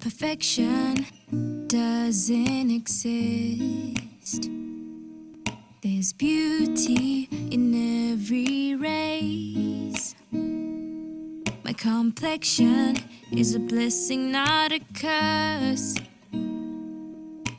Perfection doesn't exist. There's beauty in every race. My complexion is a blessing, not a curse.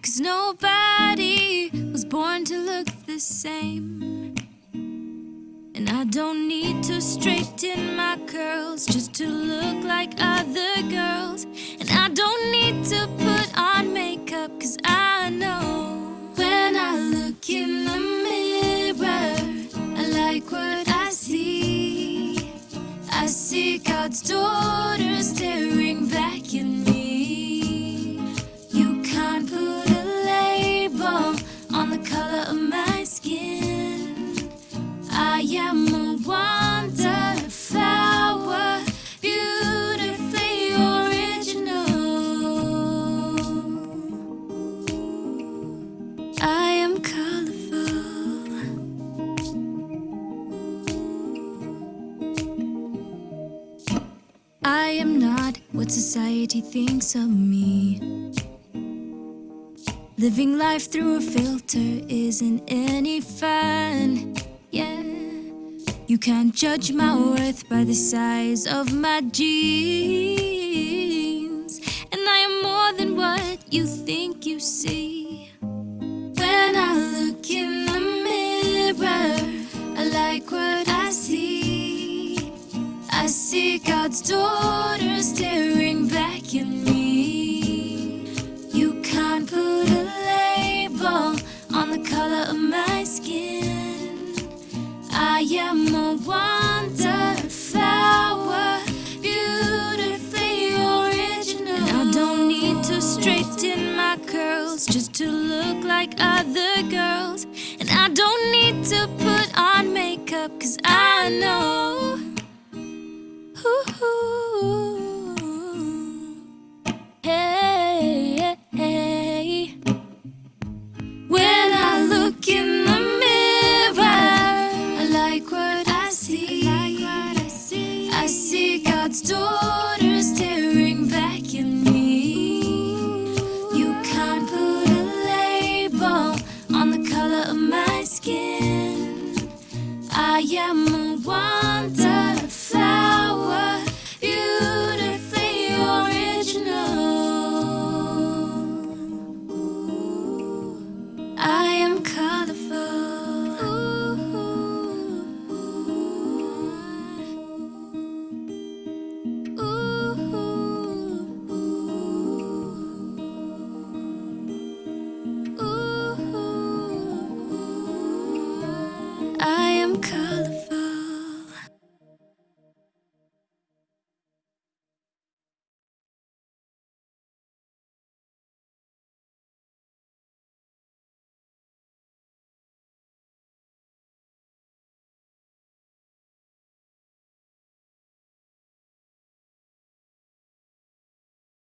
Cause nobody was born to look the same. And I don't need to straighten my curls just to look like other girls. And I don't need to put on makeup, cause I know when I look in the mirror, I like what I see. I see God's daughter staring back at me. What society thinks of me. Living life through a filter isn't any fun. Yeah. You can't judge my worth by the size of my jeans. And I am more than what you think you see. When I look in the mirror, I like what I see. I see God's daughter staring back at me. You can't put a label on the color of my skin. I am a wonderflower, beautifully original. And I don't need to straighten my curls just to look like other girls. And I don't need to put on makeup, cause I know. Ooh, God's daughter